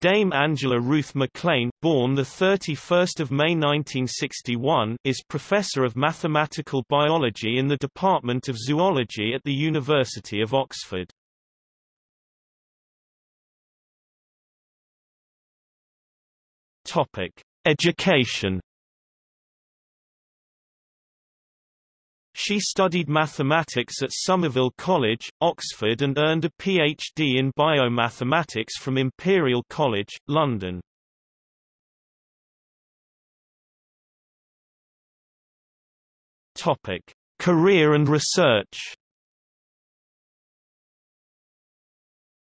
Dame Angela Ruth McLean, born the 31st of May 1961, is professor of mathematical biology in the Department of Zoology at the University of Oxford. Topic: Education She studied mathematics at Somerville College, Oxford and earned a PhD in biomathematics from Imperial College, London. Topic: Career and research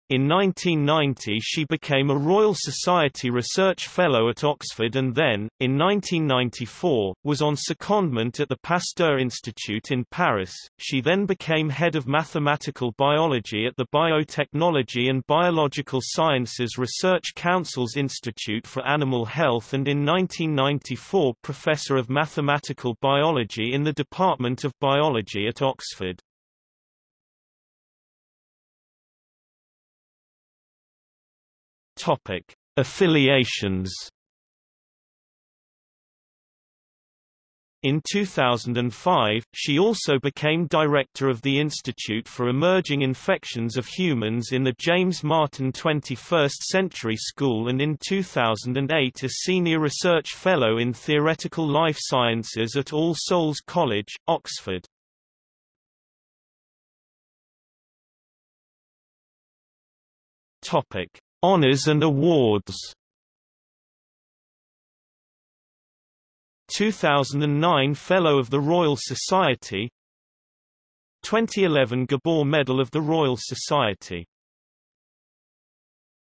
In 1990 she became a Royal Society Research Fellow at Oxford and then, in 1994, was on secondment at the Pasteur Institute in Paris. She then became head of mathematical biology at the Biotechnology and Biological Sciences Research Council's Institute for Animal Health and in 1994 professor of mathematical biology in the Department of Biology at Oxford. Topic: Affiliations. In 2005, she also became director of the Institute for Emerging Infections of Humans in the James Martin 21st Century School and in 2008 a senior research fellow in theoretical life sciences at All Souls College, Oxford. Topic: Honours and awards. 2009 Fellow of the Royal Society. 2011 Gabor Medal of the Royal Society